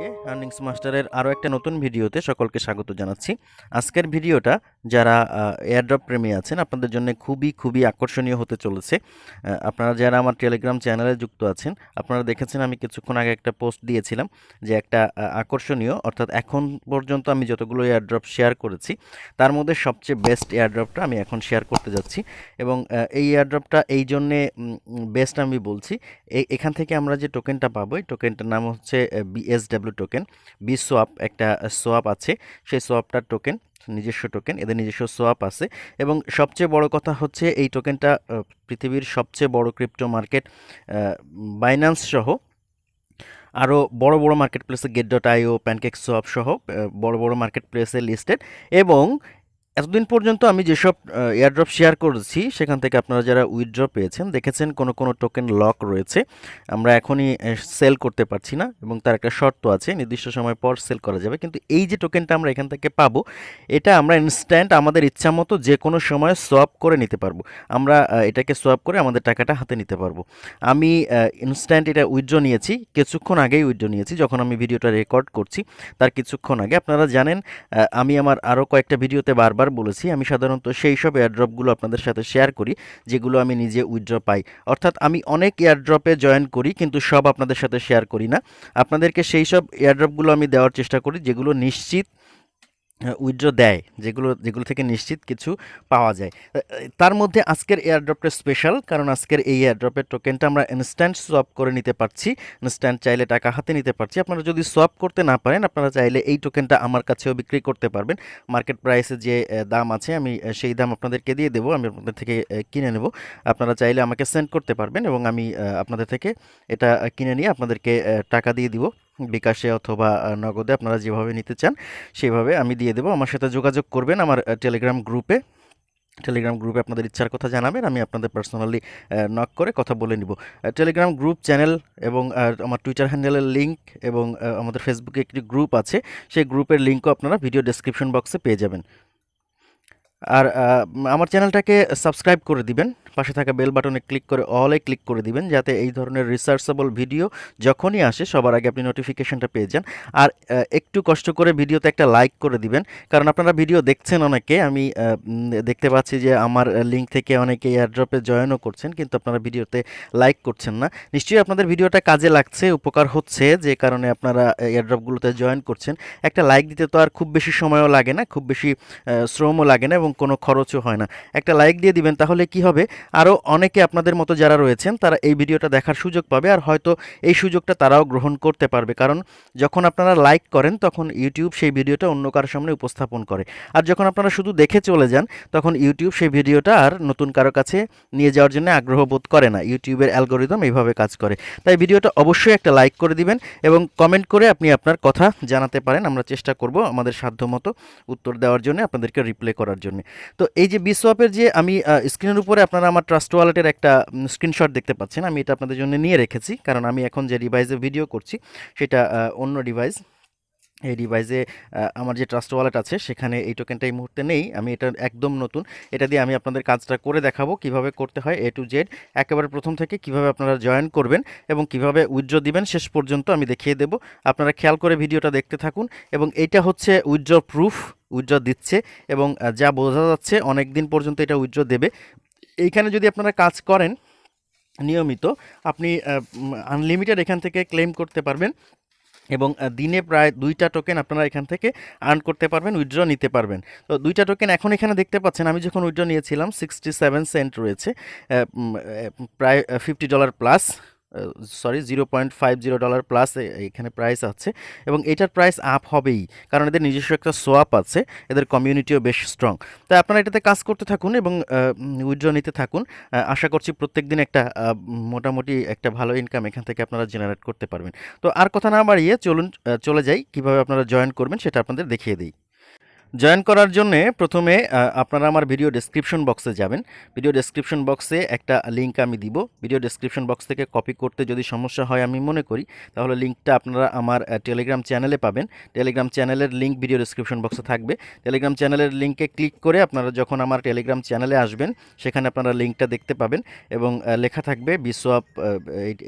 সবাইকে আর্নিংস মাস্টারের আরও একটা নতুন ভিডিওতে সকলকে স্বাগত জানাচ্ছি। আজকের ভিডিওটা যারা এয়ারড্রপ প্রেমী আছেন, আপনাদের জন্য খুবই খুবই আকর্ষণীয় হতে চলেছে। আপনারা যারা আমার টেলিগ্রাম চ্যানেলে যুক্ত আছেন, আপনারা দেখেছেন আমি কিছুক্ষণ আগে একটা পোস্ট দিয়েছিলাম যে একটা আকর্ষণীয়, অর্থাৎ এখন পর্যন্ত আমি যতগুলো এয়ারড্রপ শেয়ার করেছি, তার মধ্যে সবচেয়ে বেস্ট এয়ারড্রপটা আমি এখন শেয়ার করতে যাচ্ছি। এবং এই এয়ারড্রপটা এই জন্যে বেস্ট আমি বলছি এখান থেকে আমরা যে টোকেনটা পাবো, এই টোকেনটার নাম হচ্ছে বিএসডাব্লিউ টোকেন বি সোয়াপ একটা সোয়াপ আছে, সেই সোয়াপটার টোকেন নিজস্ব টোকেন এদের নিজস্ব সোয়াপ আছে এবং সবচেয়ে বড় কথা হচ্ছে এই টোকেনটা পৃথিবীর সবচেয়ে বড় ক্রিপ্টো মার্কেট বাইন্যান্স সহ আরও বড় বড় মার্কেট প্লেসে gate dot IO pancake swap সহ বড় বড় মার্কেট প্লেসে লিস্টেড এবং এতদিন পর্যন্ত আমি যেসব এয়ারড্রপ শেয়ার করেছি, সেখান থেকে আপনারা যারা উইথড্র পেয়েছেন, দেখেছেন কোনো কোনো টোকেন লক রয়েছে। আমরা এখনই সেল করতে পারছি না এবং তার একটা শর্ত আছে, নির্দিষ্ট সময় পর সেল করা যাবে। কিন্তু এই যে টোকেনটা আমরা এখান থেকে পাবো, এটা আমরা ইনস্ট্যান্ট আমাদের ইচ্ছা মতো যে কোনো সময় সোয়াপ করে নিতে পারব। আমরা এটাকে সোয়াপ করে আমাদের টাকাটা হাতে নিতে পারব। আমি ইনস্ট্যান্ট এটা উইথড্র নিয়েছি, কিছুক্ষণ আগেই উইথড্র নিয়েছি, যখন আমি ভিডিওটা রেকর্ড করছি, তার কিছুক্ষণ আগে। আপনারা জানেন আমি আমার আরও কয়েকটা ভিডিওতে বারবার বলেছি, আমি সাধারণত সেই সব এয়ারড্রপগুলো আপনাদের সাথে শেয়ার করি, যেগুলো আমি নিজে উইথড্র পাই। অর্থাৎ আমি অনেক এয়ারড্রপে জয়েন করি, কিন্তু সব আপনাদের সাথে শেয়ার করি না। আপনাদেরকে সেই সব এয়ারড্রপগুলো আমি দেওয়ার চেষ্টা করি, যেগুলো নিশ্চিত উইথড্র দেয়, যেগুলো যেগুলো থেকে নিশ্চিত কিছু পাওয়া যায়। তার মধ্যে আজকের এয়ারড্রপটা স্পেশাল কারণ আজকের এই এয়ারড্রপের টোকেনটা আমরা ইনস্ট্যান্ট সোয়াপ করে নিতে পারছি ইনস্ট্যান্ট চাইলে টাকা হাতে নিতে পারছি। আপনারা যদি সোয়াপ করতে না পারেন, আপনারা চাইলে এই টোকেনটা আমার কাছেও বিক্রি করতে পারবেন। মার্কেট প্রাইসে যে দাম আছে, আমি সেই দাম আপনাদেরকে দিয়ে দেবো, আমি আপনাদের থেকে কিনে নেব। আপনারা চাইলে আমাকে সেন্ড করতে পারবেন এবং আমি আপনাদের থেকে এটা কিনে নিয়ে আপনাদেরকে টাকা দিয়ে দিব। বিকাশে অথবা নগদে আপনারা যেভাবে নিতে চান, সেভাবে আমি দিয়ে দেবো। আমার সাথে যোগাযোগ করবেন আমার টেলিগ্রাম গ্রুপে টেলিগ্রাম গ্রুপে আপনাদের ইচ্ছার কথা জানাবেন, আমি আপনাদের পার্সোনালি নক করে কথা বলে নিব। টেলিগ্রাম গ্রুপ চ্যানেল এবং আমার টুইটার হ্যান্ডেলের লিঙ্ক এবং আমাদের ফেসবুকে একটি গ্রুপ আছে। সেই গ্রুপের লিঙ্কও আপনারা ভিডিও ডেসক্রিপশন বক্সে পেয়ে যাবেন। আর আমার চ্যানেলটাকে সাবস্ক্রাইব করে দিবেন। পাশে থাকা বেল বাটনে ক্লিক করে, অলে ক্লিক করে দিবেন, যাতে এই ধরনের রিসার্চেবল ভিডিও যখনই আসে, সবার আগে আপনি নোটিফিকেশনটা পেয়ে যান। আর একটু কষ্ট করে ভিডিওতে একটা লাইক করে দিবেন, কারণ আপনারা ভিডিও দেখছেন অনেকে, আমি দেখতে পাচ্ছি যে আমার লিঙ্ক থেকে অনেকে এয়ারড্রপে জয়েনও করছেন, কিন্তু আপনারা ভিডিওতে লাইক করছেন না। নিশ্চয়ই আপনাদের ভিডিওটা কাজে লাগছে, উপকার হচ্ছে, যে কারণে আপনারা এয়ারড্রপগুলোতে জয়েন করছেন। একটা লাইক দিতে তো আর খুব বেশি সময়ও লাগে না, খুব বেশি শ্রমও লাগে না এবং কোনো খরচও হয় না। একটা লাইক দিয়ে দিবেন, তাহলে কি হবে? আরও অনেকে আপনাদের মতো যারা রয়েছেন, তারা এই ভিডিওটা দেখার সুযোগ পাবে আর হয়তো এই সুযোগটা তারাও গ্রহণ করতে পারবে। কারণ যখন আপনারা লাইক করেন, তখন ইউটিউব সেই ভিডিওটা অন্য কারোর সামনে উপস্থাপন করে। আর যখন আপনারা শুধু দেখে চলে যান, তখন ইউটিউব সেই ভিডিওটা আর নতুন কারও কাছে নিয়ে যাওয়ার জন্য আগ্রহ বোধ করে না। ইউটিউবের অ্যালগোরিদম এইভাবে কাজ করে। তাই ভিডিওটা অবশ্যই একটা লাইক করে দিবেন এবং কমেন্ট করে আপনি আপনার কথা জানাতে পারেন। আমরা চেষ্টা করব আমাদের সাধ্যমতো উত্তর দেওয়ার জন্য, আপনাদেরকে রিপ্লাই করার জন্য। তো এই যে বিসওয়াপের যে আমি স্ক্রিনের উপরে আপনারা আমার ট্রাস্ট ওয়ালেটের একটা স্ক্রিনশট দেখতে পাচ্ছেন। আমি এটা আপনাদের জন্য নিয়ে রেখেছি। কারণ আমি এখন যে ডিভাইসে ভিডিও করছি, সেটা অন্য ডিভাইস এই ডিভাইসে আমার যে ট্রাস্ট ওয়ালেট আছে, সেখানে এই টোকেনটা এই মুহূর্তে নেই। আমি এটা একদম নতুন। এটা দিয়ে আমি আপনাদের কাজটা করে দেখাবো কীভাবে করতে হয় এ টু জেড একেবারে প্রথম থেকে কীভাবে আপনারা জয়েন করবেন এবং কীভাবে উইথড্র দিবেন, শেষ পর্যন্ত আমি দেখিয়ে দেব। আপনারা খেয়াল করে ভিডিওটা দেখতে থাকুন। এবং এইটা হচ্ছে উইথড্র প্রুফ উইথড্র দিচ্ছে এবং যা বোঝা যাচ্ছে অনেক দিন পর্যন্ত এটা উইথড্র দেবে। এইখানে যদি আপনারা কাজ করেন নিয়মিত, আপনি আনলিমিটেড এখান থেকে ক্লেম করতে পারবেন এবং দিনে প্রায় দুইটা টোকেন আপনারা এখান থেকে আর্ন করতে পারবেন উইথড্র নিতে পারবেন। তো দুইটা টোকেন এখন এখানে দেখতে পাচ্ছেন, আমি যখন উইথড্র নিয়েছিলাম সিক্সটি সেভেন সেন্ট রয়েছে প্রায় fifty dollar plus sorry zero point five zero dollar plus এখানে প্রাইস আছে এবং এটার প্রাইস আপ হবেই কারণ এদের নিজস্ব একটা সোয়াপ আছে, এদের কমিউনিটিও বেশ স্ট্রং তাই আপনারা এটাতে কাজ করতে থাকুন এবং উইথড্র নিতে থাকুন। আশা করছি প্রত্যেক দিন একটা মোটামুটি একটা ভালো ইনকাম এখান থেকে আপনারা জেনারেট করতে পারবেন। তো আর কথা না বাড়িয়ে চলুন চলে যাই। কীভাবে আপনারা জয়েন করবেন সেটা আপনাদের দেখিয়ে দিই। জয়েন করার জন্য প্রথমে আপনারা আমার ভিডিও ডেসক্রিপশন বক্সে যাবেন। ভিডিও ডেসক্রিপশন বক্সে একটা লিঙ্ক আমি দিব। ভিডিও ডেসক্রিপশন বক্স থেকে কপি করতে যদি সমস্যা হয় আমি মনে করি, তাহলে লিঙ্কটা আপনারা আমার টেলিগ্রাম চ্যানেলে পাবেন। টেলিগ্রাম চ্যানেলের লিঙ্ক ভিডিও ডেসক্রিপশন বক্সে থাকবে। টেলিগ্রাম চ্যানেলের লিঙ্কে ক্লিক করে আপনারা যখন আমার টেলিগ্রাম চ্যানেলে আসবেন, সেখানে আপনারা লিঙ্কটা দেখতে পাবেন এবং লেখা থাকবে বিসোয়াপ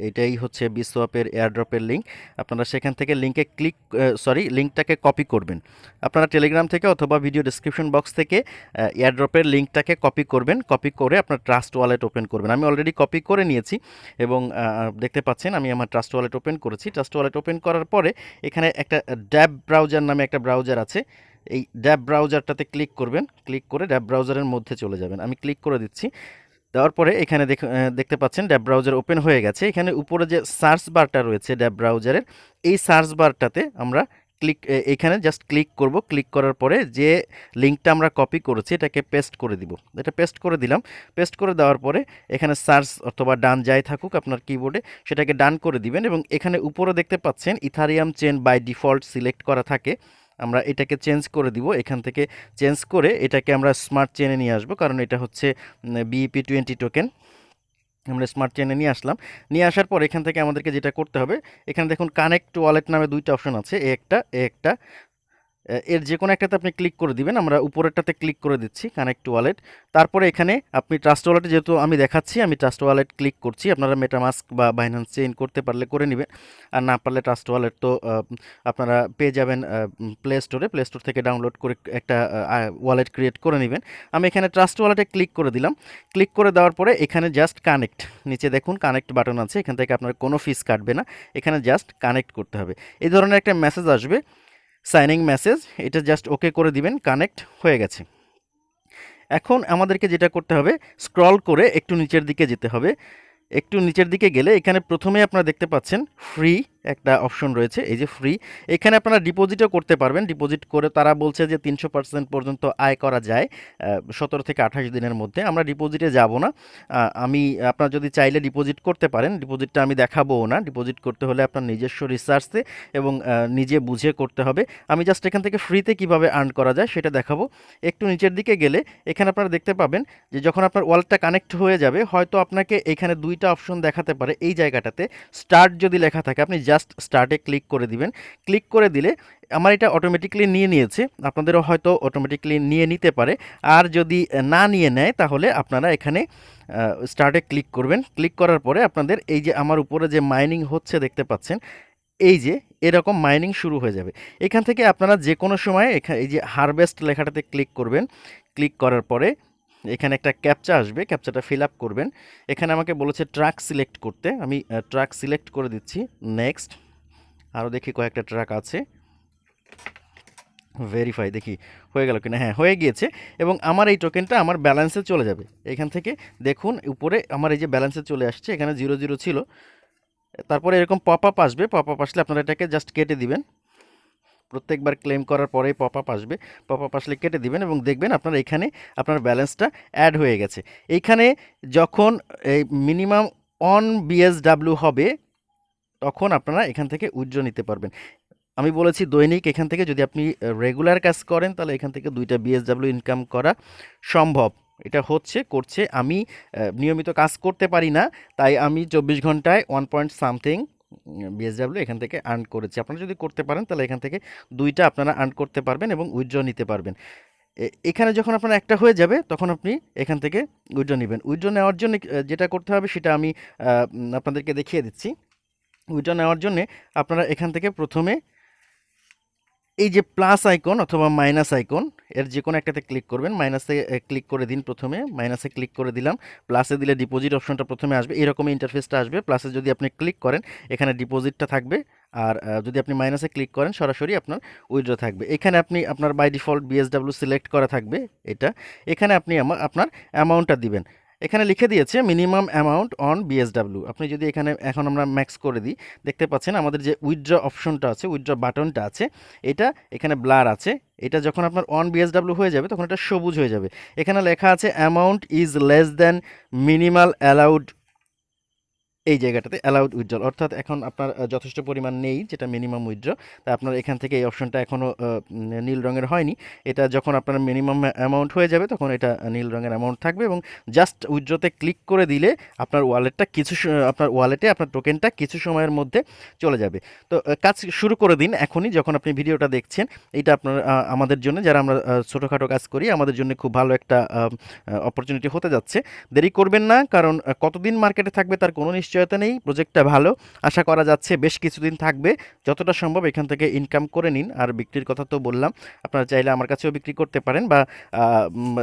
এটাই হচ্ছে বিসোয়াপের এয়ারড্রপের লিঙ্ক আপনারা সেখান থেকে লিঙ্কে ক্লিক সরি লিঙ্কটাকে কপি করবেন। আপনারা টেলিগ্রাম থেকে অথবা ভিডিও ডেসক্রিপশন বক্স থেকে এয়ারড্রপের লিঙ্কটাকে কপি করবেন। কপি করে আপনার ট্রাস্ট ওয়ালেট ওপেন করবেন। আমি অলরেডি কপি করে নিয়েছি এবং দেখতে পাচ্ছেন আমি আমার ট্রাস্ট ওয়ালেট ওপেন করেছি। ট্রাস্ট ওয়ালেট ওপেন করার পরে এখানে একটা ড্যাব ব্রাউজার নামে একটা ব্রাউজার আছে। এই ড্যাব ব্রাউজারটাতে ক্লিক করবেন। ক্লিক করে ড্যাব ব্রাউজারের মধ্যে চলে যাবেন। আমি ক্লিক করে দিচ্ছি। দেওয়ার পরে এখানে দেখতে পাচ্ছেন ড্যাব ব্রাউজার ওপেন হয়ে গেছে। এখানে উপরে যে সার্চ বারটা রয়েছে ড্যাব ব্রাউজারের এই সার্চ বারটাতে আমরা ক্লিক এখানে জাস্ট ক্লিক করব। ক্লিক করার পরে যে লিঙ্কটা আমরা কপি করেছি, এটাকে পেস্ট করে দিব। এটা পেস্ট করে দিলাম। পেস্ট করে দেওয়ার পরে এখানে সার্চ অথবা ডান যাই থাকুক আপনার কিবোর্ডে সেটাকে ডান করে দিবেন এবং এখানে উপরে দেখতে পাচ্ছেন Ethereum chain by default select করা থাকে। আমরা এটাকে চেঞ্জ করে দিব। এখান থেকে চেঞ্জ করে এটাকে আমরা স্মার্ট চেনে নিয়ে আসব। কারণ এটা হচ্ছে বিইপি টোয়েন্টি টোকেন আমরা স্মার্ট চেনে নিয়ে আসলাম। নিয়ে আসার পর এখান থেকে আমাদেরকে যেটা করতে হবে, এখানে দেখুন কানেক্ট ওয়ালেট নামে দুইটা অপশন আছে একটা একটা। এর যে কোনো একটাতে আপনি ক্লিক করে দিবেন, আমরা উপরেরটাতে ক্লিক করে দিচ্ছি কানেক্ট ওয়ালেট তারপরে এখানে আপনি ট্রাস্ট ওয়ালেটে যেহেতু আমি দেখাচ্ছি, আমি ট্রাস্ট ওয়ালেট ক্লিক করছি, আপনারা মেটামাস্ক বা বাইন্যান্স চেইন করতে পারলে করে নেবেন। আর না পারলে ট্রাস্ট ওয়ালেট তো আপনারা পেয়ে যাবেন প্লে স্টোরে প্লে স্টোর থেকে ডাউনলোড করে একটা ওয়ালেট ক্রিয়েট করে নেবেন। আমি এখানে ট্রাস্ট ওয়ালেটে ক্লিক করে দিলাম। ক্লিক করে দেওয়ার পরে এখানে জাস্ট কানেক্ট নিচে দেখুন কানেক্ট বাটন আছে, এখান থেকে আপনার কোনো ফিস কাটবে না। এখানে জাস্ট কানেক্ট করতে হবে। এই ধরনের একটা মেসেজ আসবে। সাইনিং মেসেজ এটা জাস্ট ওকে করে দিবেন কানেক্ট হয়ে গেছে। এখন আমাদেরকে যেটা করতে হবে স্ক্রল করে একটু নিচের দিকে যেতে হবে। একটু নিচের দিকে গেলে এখানে প্রথমে আপনারা দেখতে পাচ্ছেন ফ্রি একটা অপশন রয়েছে, এই যে ফ্রি এখানে আপনারা ডিপোজিটও করতে পারবেন। ডিপোজিট করে তারা বলছে যে তিনশো পার্সেন্ট পর্যন্ত আয় করা যায় সতেরো থেকে আঠাশ দিনের মধ্যে। আমরা ডিপোজিটে যাব না। আমি, আপনার যদি চাইলে ডিপোজিট করতে পারেন। ডিপোজিটটা আমি দেখাবোও না। ডিপোজিট করতে হলে আপনার নিজস্ব রিসার্চে এবং নিজে বুঝে করতে হবে। আমি জাস্ট এখান থেকে ফ্রিতে কীভাবে আর্ন করা যায় সেটা দেখাবো। একটু নিচের দিকে গেলে, এখানে আপনারা দেখতে পাবেন যে যখন আপনার ওয়ালেটটা কানেক্ট হয়ে যাবে, হয়তো আপনাকে এখানে দুইটা অপশন দেখাতে পারে। এই জায়গাটাতে স্টার্ট যদি লেখা থাকে, আপনি জাস্ট স্টার্টে ক্লিক করে দিবেন। ক্লিক করে দিলে আমার এটা অটোমেটিকলি নিয়ে নিয়েছে। আপনাদেরও হয়তো অটোমেটিকলি নিয়ে নিতে পারে। আর যদি না নিয়ে নেয়, তাহলে আপনারা এখানে স্টার্টে ক্লিক করবেন। ক্লিক করার পরে আপনাদের এই যে আমার উপরে যে মাইনিং হচ্ছে দেখতে পাচ্ছেন, এই যে এরকম মাইনিং শুরু হয়ে যাবে। এখান থেকে আপনারা যে কোনো সময় এখানে এই যে হারভেস্ট লেখাটাতে ক্লিক করবেন। ক্লিক করার পরে এখানে একটা ক্যাপচা আসবে ক্যাপচাটা ফিল আপ করবেন। এখানে আমাকে বলেছে ট্রাক সিলেক্ট করতে। আমি ট্রাক সিলেক্ট করে দিচ্ছি। নেক্সট আরও দেখি কয়েকটা ট্রাক আছে। ভেরিফাই দেখি, হয়ে গেল কিনা? হ্যাঁ হয়ে গিয়েছে। এবং আমার এই টোকেনটা আমার ব্যালেন্সে চলে যাবে। এখান থেকে দেখুন, উপরে আমার এই যে ব্যালেন্সে চলে আসছে, এখানে জিরো জিরো ছিল। তারপরে এরকম পপ আপ আসবে। পপ আপ আসলে আপনারা এটাকে জাস্ট কেটে দিবেন। প্রত্যেকবার ক্লেম করার পরেই পপ আপ আসবে। পপ আপ আসলে কেটে দিবেন এবং দেখবেন আপনার এখানে আপনার ব্যালেন্সটা অ্যাড হয়ে গেছে। এইখানে যখন এই মিনিমাম অন বিএসডাব্লিউ হবে, তখন আপনারা এখান থেকে উইথড্র নিতে পারবেন। আমি বলেছি দৈনিক, এখান থেকে যদি আপনি রেগুলার কাজ করেন, তাহলে এখান থেকে দুইটা বিএসডাব্লিউ ইনকাম করা সম্ভব। এটা হচ্ছে, করছে। আমি নিয়মিত কাজ করতে পারি না, তাই আমি চব্বিশ ঘন্টায় ওয়ান পয়েন্ট সামথিং বিএসডাব্লিউ এখান থেকে আর্ন করেছি। আপনারা যদি করতে পারেন, তাহলে এখান থেকে দুইটা আপনারা আর্ন করতে পারবেন এবং উইথড্র নিতে পারবেন। এখানে যখন আপনার একটা হয়ে যাবে, তখন আপনি এখান থেকে উইথড্র নেবেন। উইথড্র নেওয়ার জন্য যেটা করতে হবে, সেটা আমি আপনাদেরকে দেখিয়ে দিচ্ছি। উইথড্র নেওয়ার জন্য আপনারা এখান থেকে প্রথমে এই যে প্লাস আইকন অথবা মাইনাস আইকন এর যে কোনো একটাতে ক্লিক করবেন। মাইনাসে ক্লিক করে দিন প্রথমে। মাইনাসে ক্লিক করে দিলাম। প্লাসে দিলে ডিপোজিট অপশনটা প্রথমে আসবে। এরকম ইন্টারফেসটা আসবে। প্লাসে যদি আপনি ক্লিক করেন, এখানে ডিপোজিটটা থাকবে। আর যদি আপনি মাইনাসে ক্লিক করেন, সরাসরি আপনার উইথড্র থাকবে। এখানে আপনি আপনার বাই ডিফল্ট বিএসডাব্লিউ সিলেক্ট করা থাকবে এটা। এখানে আপনি আপনার অ্যামাউন্টটা দিবেন। এখানে লিখে দিয়েছে মিনিমাম অ্যামাউন্ট অন বিএসডাব্লিউ। আপনি যদি এখানে এখন আমরা ম্যাক্স করে দিই, দেখতে পাচ্ছেন আমাদের যে উইথড্র অপশনটা আছে, উইথড্র বাটনটা আছে, এটা এখানে ব্লার আছে। এটা যখন আপনার অন বিএসডাব্লিউ হয়ে যাবে, তখন এটা সবুজ হয়ে যাবে। এখানে লেখা আছে amount is less than minimal allowed এই জায়গাটাতে অ্যালাউড উইথড্রল অর্থাৎ এখন আপনার যথেষ্ট পরিমাণ নেই যেটা মিনিমাম উইথড্র তা আপনার এখান থেকে এই অপশনটা এখনও নীল রঙের হয়নি। এটা যখন আপনার মিনিমাম অ্যামাউন্ট হয়ে যাবে, তখন এটা নীল রঙের অ্যামাউন্ট থাকবে এবং জাস্ট উইথড্রতে ক্লিক করে দিলে আপনার ওয়ালেটটা কিছু আপনার ওয়ালেটে আপনার টোকেনটা কিছু সময়ের মধ্যে চলে যাবে। তো কাজ শুরু করে দিন এখনই যখন আপনি ভিডিওটা দেখছেন। এটা আপনার আমাদের জন্য, যারা আমরা ছোটোখাটো কাজ করি, আমাদের জন্য খুব ভালো একটা অপরচুনিটি হতে যাচ্ছে। দেরি করবেন না, কারণ কতদিন মার্কেটে থাকবে তার কোনো নিশ্চয়তা নেই প্রজেক্টটা ভালো। আশা করা যাচ্ছে বেশ কিছুদিন থাকবে। যতটা সম্ভব এখান থেকে ইনকাম করে নিন। আর বিক্রির কথা তো বললাম, আপনারা চাইলে আমার কাছেও বিক্রি করতে পারেন বা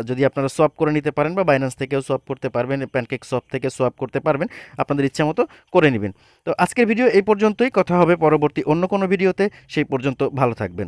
যদি আপনারা সোয়াপ করে নিতে পারেন বা বাইন্যান্স থেকেও সোয়াপ করতে পারবেন প্যানকেক সোয়াপ থেকে সোয়াপ করতে পারবেন, আপনাদের ইচ্ছা মতো করে নেবেন। তো আজকের ভিডিও এই পর্যন্তই। কথা হবে পরবর্তী অন্য কোনো ভিডিওতে সেই পর্যন্ত ভালো থাকবেন।